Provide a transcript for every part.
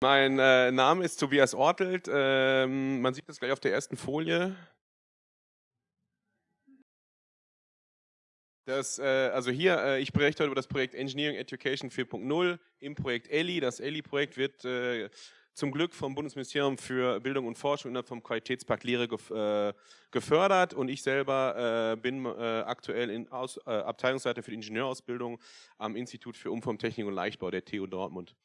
Mein äh, Name ist Tobias Ortelt. Ähm, man sieht das gleich auf der ersten Folie. Das, äh, also hier, äh, ich berichte heute über das Projekt Engineering Education 4.0 im Projekt ELI. Das ELI-Projekt wird äh, zum Glück vom Bundesministerium für Bildung und Forschung und vom Qualitätspakt Lehre gef äh, gefördert und ich selber äh, bin äh, aktuell in Aus, Abteilungsleiter für die Ingenieurausbildung am Institut für Umformtechnik und Leichtbau der TU Dortmund.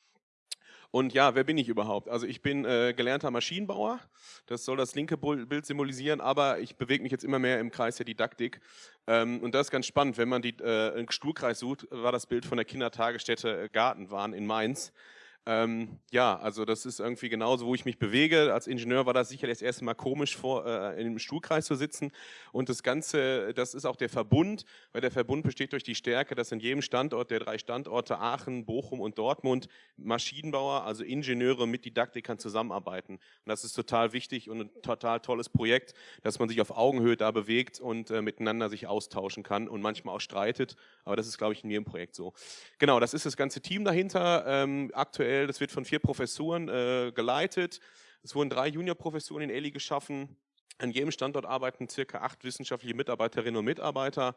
Und ja, wer bin ich überhaupt? Also ich bin äh, gelernter Maschinenbauer, das soll das linke Bild symbolisieren, aber ich bewege mich jetzt immer mehr im Kreis der Didaktik. Ähm, und das ist ganz spannend, wenn man die, äh, einen Stuhlkreis sucht, war das Bild von der Kindertagesstätte Gartenwahn in Mainz. Ähm, ja, also das ist irgendwie genauso, wo ich mich bewege. Als Ingenieur war das sicherlich das erste Mal komisch, vor, äh, einem Stuhlkreis zu sitzen. Und das Ganze, das ist auch der Verbund, weil der Verbund besteht durch die Stärke, dass in jedem Standort der drei Standorte Aachen, Bochum und Dortmund Maschinenbauer, also Ingenieure mit Didaktikern zusammenarbeiten. Und das ist total wichtig und ein total tolles Projekt, dass man sich auf Augenhöhe da bewegt und äh, miteinander sich austauschen kann und manchmal auch streitet. Aber das ist, glaube ich, in jedem Projekt so. Genau, das ist das ganze Team dahinter. Ähm, aktuell aktuell, das wird von vier Professuren äh, geleitet. Es wurden drei Juniorprofessuren in Eli geschaffen. An jedem Standort arbeiten circa acht wissenschaftliche Mitarbeiterinnen und Mitarbeiter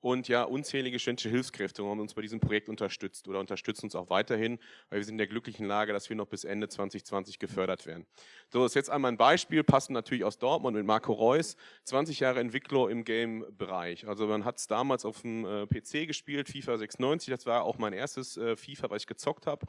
und ja, unzählige studentische Hilfskräfte haben uns bei diesem Projekt unterstützt oder unterstützen uns auch weiterhin, weil wir sind in der glücklichen Lage, dass wir noch bis Ende 2020 gefördert werden. So, das ist jetzt einmal ein Beispiel, passend natürlich aus Dortmund mit Marco Reus, 20 Jahre Entwickler im Game-Bereich. Also man hat es damals auf dem äh, PC gespielt, FIFA 96, das war auch mein erstes äh, FIFA, was ich gezockt habe.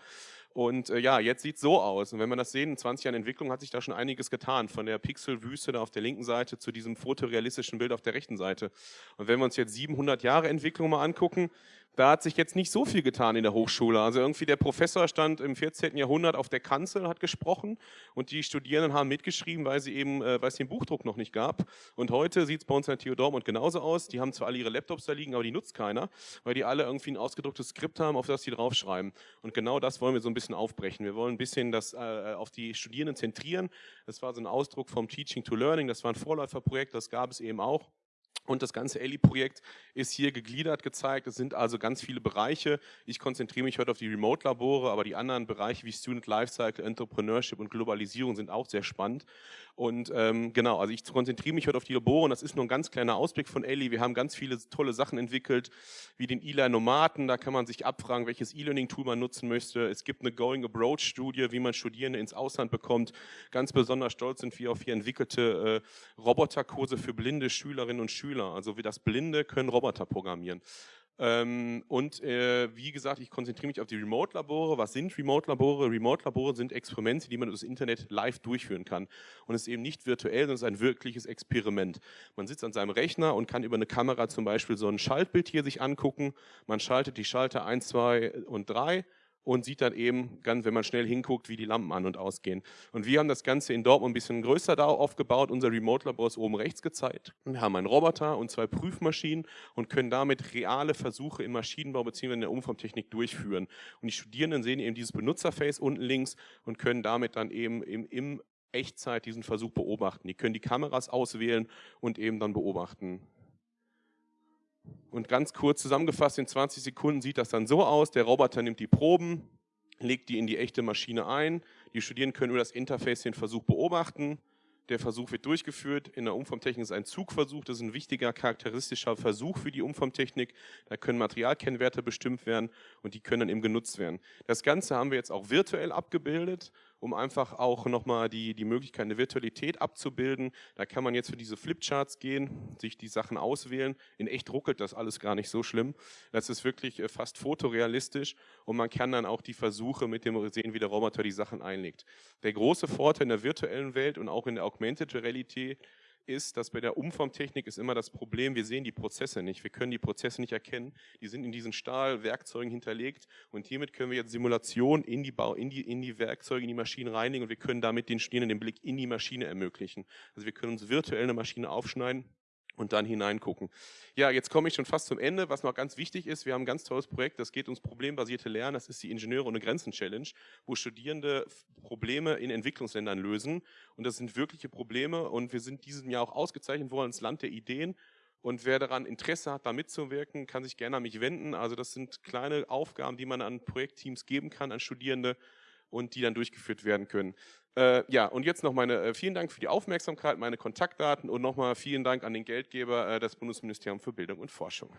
Und äh, ja, jetzt sieht es so aus. Und wenn man das sehen, in 20 Jahren Entwicklung hat sich da schon einiges getan. Von der Pixelwüste da auf der linken Seite zu diesem fotorealistischen Bild auf der rechten Seite. Und wenn wir uns jetzt 700 Jahre Entwicklung mal angucken, da hat sich jetzt nicht so viel getan in der Hochschule. Also irgendwie der Professor stand im 14. Jahrhundert auf der Kanzel, hat gesprochen und die Studierenden haben mitgeschrieben, weil sie eben, äh, weil es den Buchdruck noch nicht gab. Und heute sieht es bei uns in der TU Dortmund genauso aus. Die haben zwar alle ihre Laptops da liegen, aber die nutzt keiner, weil die alle irgendwie ein ausgedrucktes Skript haben, auf das sie draufschreiben. Und genau das wollen wir so ein bisschen aufbrechen. Wir wollen ein bisschen das äh, auf die Studierenden zentrieren. Das war so ein Ausdruck vom Teaching to Learning. Das war ein Vorläuferprojekt, das gab es eben auch. Und das ganze ELI-Projekt ist hier gegliedert gezeigt. Es sind also ganz viele Bereiche. Ich konzentriere mich heute auf die Remote-Labore, aber die anderen Bereiche wie Student Lifecycle, Entrepreneurship und Globalisierung sind auch sehr spannend. Und ähm, genau, also ich konzentriere mich heute auf die Labore und das ist nur ein ganz kleiner Ausblick von ELI. Wir haben ganz viele tolle Sachen entwickelt, wie den E-Learn-Nomaten. Da kann man sich abfragen, welches E-Learning-Tool man nutzen möchte. Es gibt eine Going Abroad-Studie, wie man Studierende ins Ausland bekommt. Ganz besonders stolz sind wir auf hier entwickelte äh, Roboterkurse für blinde Schülerinnen und Schüler Schüler. Also wie das Blinde können Roboter programmieren. Ähm, und äh, wie gesagt, ich konzentriere mich auf die Remote-Labore. Was sind Remote-Labore? Remote-Labore sind Experimente, die man über das Internet live durchführen kann. Und es ist eben nicht virtuell, sondern es ist ein wirkliches Experiment. Man sitzt an seinem Rechner und kann über eine Kamera zum Beispiel so ein Schaltbild hier sich angucken. Man schaltet die Schalter 1, 2 und 3 und sieht dann eben, ganz, wenn man schnell hinguckt, wie die Lampen an und ausgehen. Und wir haben das Ganze in Dortmund ein bisschen größer da aufgebaut. Unser Remote-Labor ist oben rechts gezeigt. Wir haben einen Roboter und zwei Prüfmaschinen und können damit reale Versuche im Maschinenbau bzw. in der Umformtechnik durchführen. Und die Studierenden sehen eben dieses Benutzerface unten links und können damit dann eben im, im Echtzeit diesen Versuch beobachten. Die können die Kameras auswählen und eben dann beobachten. Und ganz kurz zusammengefasst, in 20 Sekunden sieht das dann so aus, der Roboter nimmt die Proben, legt die in die echte Maschine ein, die Studierenden können über das Interface den Versuch beobachten, der Versuch wird durchgeführt. In der Umformtechnik ist ein Zugversuch. Das ist ein wichtiger charakteristischer Versuch für die Umformtechnik. Da können Materialkennwerte bestimmt werden und die können dann eben genutzt werden. Das Ganze haben wir jetzt auch virtuell abgebildet um einfach auch nochmal die, die Möglichkeit, eine Virtualität abzubilden. Da kann man jetzt für diese Flipcharts gehen, sich die Sachen auswählen. In echt ruckelt das alles gar nicht so schlimm. Das ist wirklich äh, fast fotorealistisch und man kann dann auch die Versuche mit dem sehen, wie der Roboter die Sachen einlegt. Der große Vorteil in der virtuellen Welt und auch in der Augmented Reality ist, dass bei der Umformtechnik ist immer das Problem, wir sehen die Prozesse nicht, wir können die Prozesse nicht erkennen, die sind in diesen Stahlwerkzeugen hinterlegt und hiermit können wir jetzt Simulation in die, Bau, in die, in die Werkzeuge, in die Maschinen reinigen und wir können damit den Studierenden den Blick in die Maschine ermöglichen. Also wir können uns virtuell eine Maschine aufschneiden und dann hineingucken. Ja, jetzt komme ich schon fast zum Ende. Was noch ganz wichtig ist, wir haben ein ganz tolles Projekt, das geht ums problembasierte Lernen. Das ist die Ingenieure ohne Grenzen Challenge, wo Studierende Probleme in Entwicklungsländern lösen. Und das sind wirkliche Probleme und wir sind diesem Jahr auch ausgezeichnet worden als Land der Ideen Und wer daran Interesse hat, da mitzuwirken, kann sich gerne an mich wenden. Also das sind kleine Aufgaben, die man an Projektteams geben kann, an Studierende und die dann durchgeführt werden können. Äh, ja, und jetzt noch meine äh, vielen Dank für die Aufmerksamkeit, meine Kontaktdaten und nochmal vielen Dank an den Geldgeber, äh, das Bundesministerium für Bildung und Forschung.